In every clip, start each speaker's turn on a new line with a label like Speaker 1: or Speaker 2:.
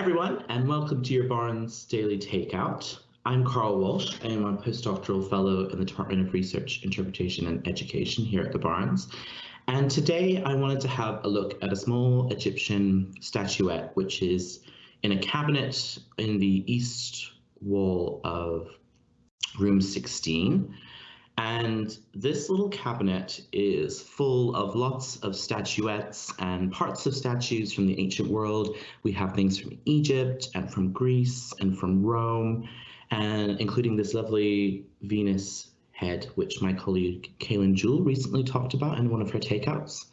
Speaker 1: everyone, and welcome to your Barnes Daily Takeout. I'm Carl Walsh. I am a postdoctoral fellow in the Department of Research, Interpretation and Education here at the Barnes. And today I wanted to have a look at a small Egyptian statuette, which is in a cabinet in the east wall of room 16. And this little cabinet is full of lots of statuettes and parts of statues from the ancient world. We have things from Egypt and from Greece and from Rome, and including this lovely Venus head, which my colleague Kaylin Jewell recently talked about in one of her takeouts.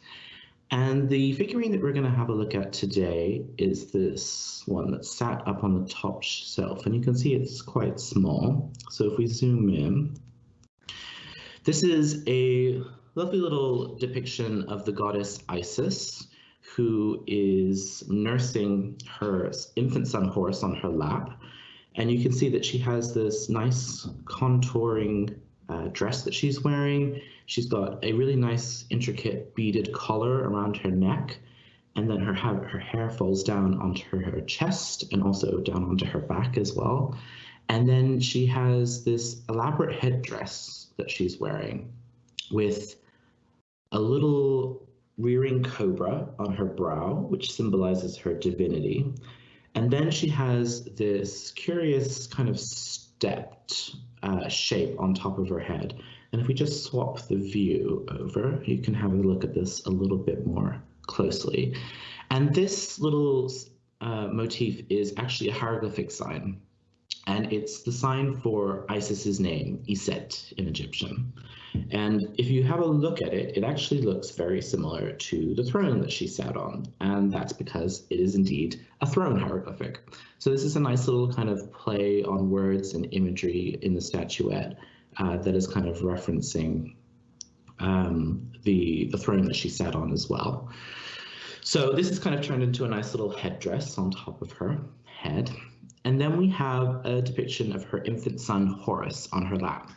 Speaker 1: And the figurine that we're going to have a look at today is this one that's sat up on the top shelf, and you can see it's quite small. So if we zoom in, this is a lovely little depiction of the goddess Isis, who is nursing her infant son Horus on her lap. And you can see that she has this nice contouring uh, dress that she's wearing. She's got a really nice intricate beaded collar around her neck. And then her, her hair falls down onto her chest and also down onto her back as well. And then she has this elaborate headdress that she's wearing with a little rearing cobra on her brow, which symbolizes her divinity. And then she has this curious kind of stepped uh, shape on top of her head. And if we just swap the view over, you can have a look at this a little bit more closely. And this little uh, motif is actually a hieroglyphic sign and it's the sign for Isis's name, Iset in Egyptian. And if you have a look at it, it actually looks very similar to the throne that she sat on, and that's because it is indeed a throne hieroglyphic. So this is a nice little kind of play on words and imagery in the statuette uh, that is kind of referencing um, the, the throne that she sat on as well. So this is kind of turned into a nice little headdress on top of her head. And then we have a depiction of her infant son, Horus, on her lap.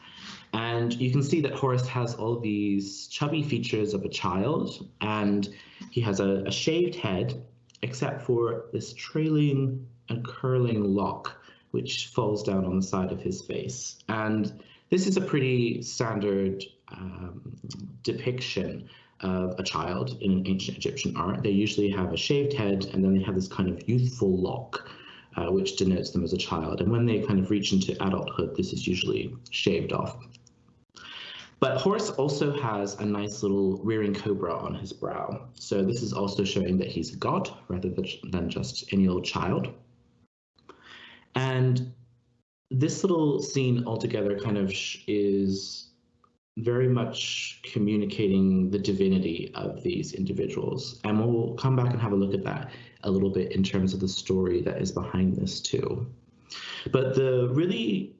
Speaker 1: And you can see that Horus has all these chubby features of a child, and he has a, a shaved head, except for this trailing and curling lock, which falls down on the side of his face. And this is a pretty standard um, depiction of a child in ancient Egyptian art. They usually have a shaved head, and then they have this kind of youthful lock uh, which denotes them as a child. And when they kind of reach into adulthood, this is usually shaved off. But Horus also has a nice little rearing cobra on his brow. So this is also showing that he's a god rather than just any old child. And this little scene altogether kind of is very much communicating the divinity of these individuals. And we'll come back and have a look at that a little bit in terms of the story that is behind this too. But the really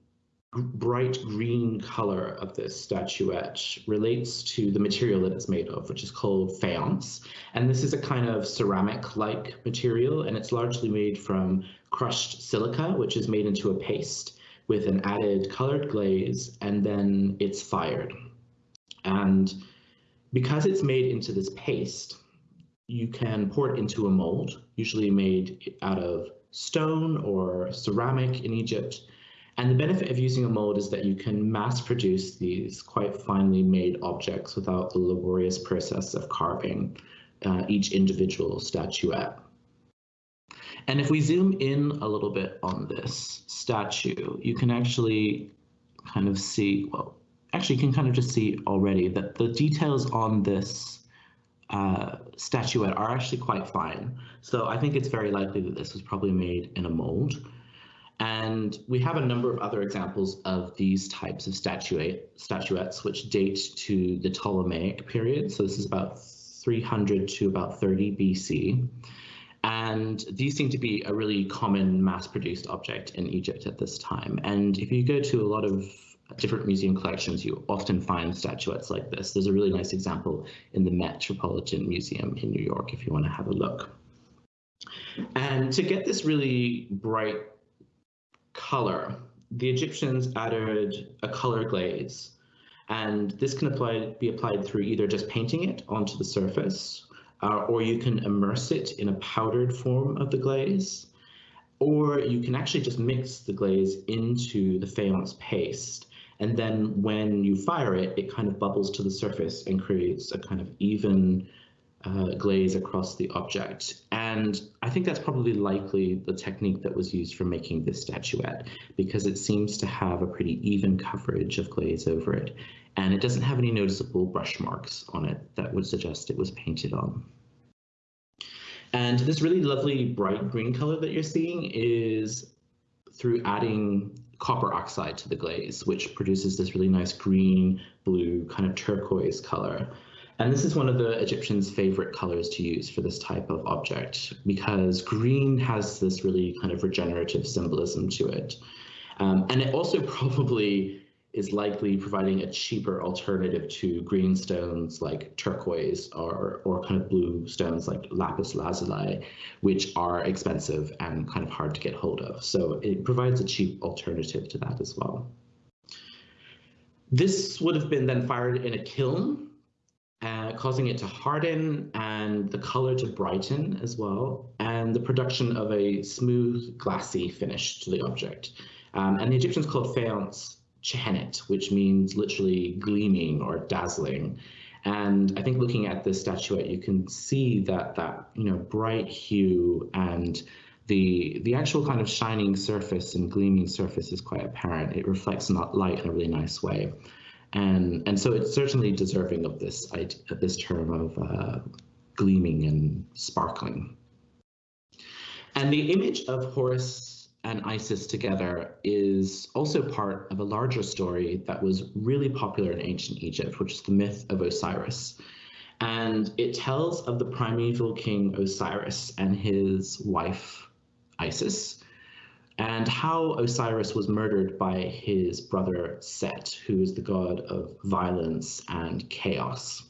Speaker 1: bright green color of this statuette relates to the material that it's made of, which is called faience. And this is a kind of ceramic-like material, and it's largely made from crushed silica, which is made into a paste with an added colored glaze, and then it's fired. And because it's made into this paste, you can pour it into a mold, usually made out of stone or ceramic in Egypt. And the benefit of using a mold is that you can mass produce these quite finely made objects without the laborious process of carving uh, each individual statuette. And if we zoom in a little bit on this statue, you can actually kind of see, well, actually can kind of just see already that the details on this uh, statuette are actually quite fine. So I think it's very likely that this was probably made in a mold. And we have a number of other examples of these types of statuette, statuettes, which date to the Ptolemaic period. So this is about 300 to about 30 BC. And these seem to be a really common mass-produced object in Egypt at this time. And if you go to a lot of different museum collections, you often find statuettes like this. There's a really nice example in the Metropolitan Museum in New York if you want to have a look. And to get this really bright color, the Egyptians added a color glaze. And this can apply, be applied through either just painting it onto the surface, uh, or you can immerse it in a powdered form of the glaze. or you can actually just mix the glaze into the faience paste. And then when you fire it, it kind of bubbles to the surface and creates a kind of even uh, glaze across the object. And I think that's probably likely the technique that was used for making this statuette because it seems to have a pretty even coverage of glaze over it. And it doesn't have any noticeable brush marks on it that would suggest it was painted on. And this really lovely bright green color that you're seeing is through adding copper oxide to the glaze, which produces this really nice green, blue, kind of turquoise color. And this is one of the Egyptians' favorite colors to use for this type of object because green has this really kind of regenerative symbolism to it. Um, and it also probably is likely providing a cheaper alternative to green stones like turquoise or, or kind of blue stones like lapis lazuli, which are expensive and kind of hard to get hold of. So it provides a cheap alternative to that as well. This would have been then fired in a kiln, uh, causing it to harden and the color to brighten as well, and the production of a smooth, glassy finish to the object. Um, and the Egyptians called faience tjehenet, which means literally gleaming or dazzling. And I think looking at this statuette, you can see that that you know bright hue and the the actual kind of shining surface and gleaming surface is quite apparent. It reflects that light in a really nice way, and and so it's certainly deserving of this of this term of uh, gleaming and sparkling. And the image of Horus and Isis together is also part of a larger story that was really popular in ancient Egypt, which is the myth of Osiris. And it tells of the primeval king Osiris and his wife Isis, and how Osiris was murdered by his brother Set, who is the god of violence and chaos.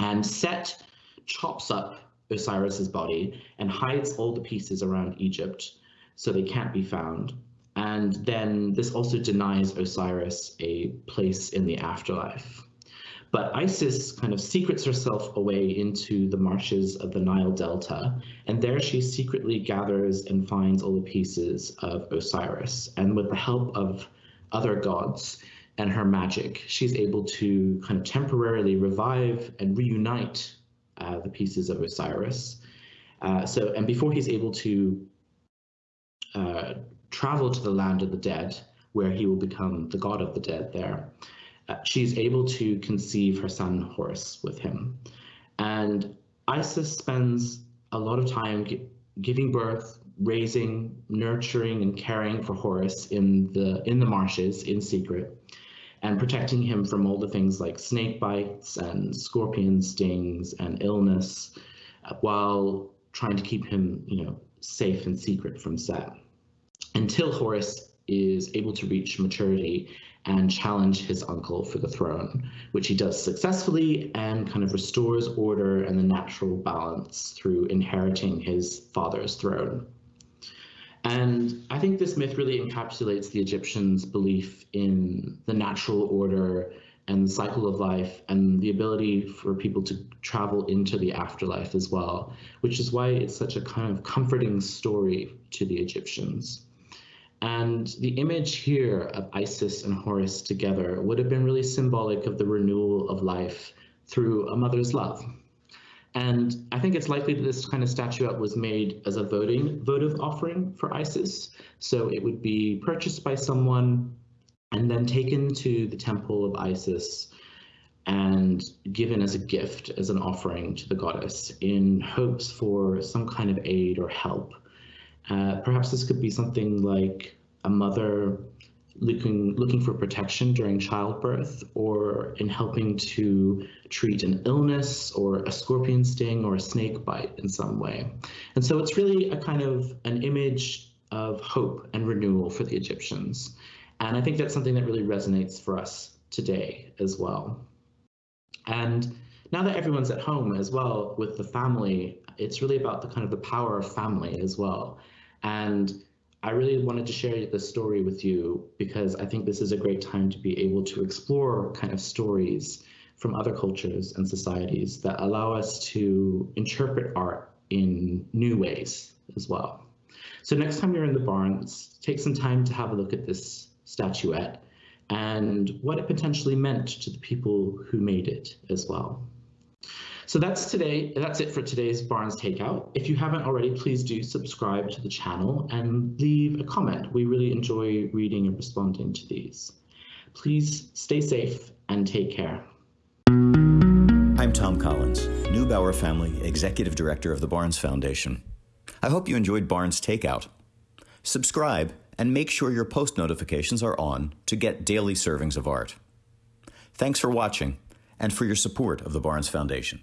Speaker 1: And Set chops up Osiris's body and hides all the pieces around Egypt so they can't be found. And then this also denies Osiris a place in the afterlife. But Isis kind of secrets herself away into the marshes of the Nile Delta, and there she secretly gathers and finds all the pieces of Osiris. And with the help of other gods and her magic, she's able to kind of temporarily revive and reunite uh, the pieces of Osiris. Uh, so, and before he's able to uh, travel to the land of the dead, where he will become the god of the dead there, uh, she's able to conceive her son Horus with him. And Isis spends a lot of time giving birth, raising, nurturing, and caring for Horus in the in the marshes in secret, and protecting him from all the things like snake bites and scorpion stings and illness, uh, while trying to keep him, you know, safe and secret from Set until Horus is able to reach maturity and challenge his uncle for the throne, which he does successfully and kind of restores order and the natural balance through inheriting his father's throne. And I think this myth really encapsulates the Egyptians' belief in the natural order and the cycle of life and the ability for people to travel into the afterlife as well, which is why it's such a kind of comforting story to the Egyptians. And the image here of Isis and Horus together would have been really symbolic of the renewal of life through a mother's love. And I think it's likely that this kind of statuette was made as a voting votive offering for Isis. So it would be purchased by someone and then taken to the temple of Isis and given as a gift, as an offering to the goddess in hopes for some kind of aid or help. Uh, perhaps this could be something like a mother looking looking for protection during childbirth or in helping to treat an illness or a scorpion sting or a snake bite in some way. And so it's really a kind of an image of hope and renewal for the Egyptians. And I think that's something that really resonates for us today as well. And now that everyone's at home as well with the family, it's really about the kind of the power of family as well. And I really wanted to share this story with you because I think this is a great time to be able to explore kind of stories from other cultures and societies that allow us to interpret art in new ways as well. So next time you're in the Barnes, take some time to have a look at this statuette and what it potentially meant to the people who made it as well. So that's today. That's it for today's Barnes Takeout. If you haven't already, please do subscribe to the channel and leave a comment. We really enjoy reading and responding to these. Please stay safe and take care.
Speaker 2: I'm Tom Collins, Neubauer Family Executive Director of the Barnes Foundation. I hope you enjoyed Barnes Takeout. Subscribe and make sure your post notifications are on to get daily servings of art. Thanks for watching and for your support of the Barnes Foundation.